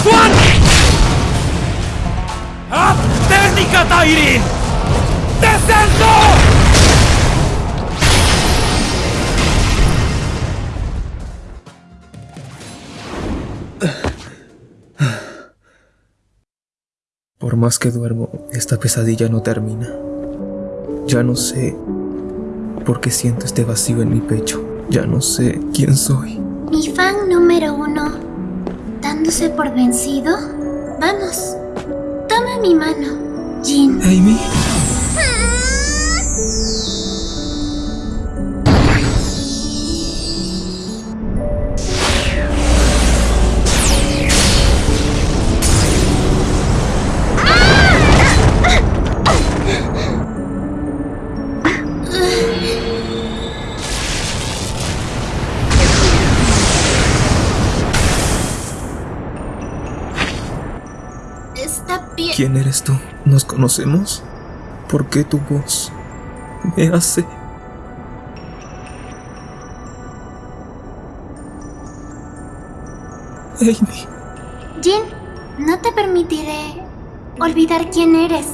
Bantuan! Hap! Teknika Tairin! Descendo! Por más que duermo, esta pesadilla no termina. Ya no sé por qué siento este vacío en mi pecho. Ya no sé quién soy. Mi fan número uno, dándose por vencido. Vamos, toma mi mano, Jin. Amy. Está bien. ¿Quién eres tú? ¿Nos conocemos? ¿Por qué tu voz me hace... Amy. Jin, no te permitiré olvidar quién eres.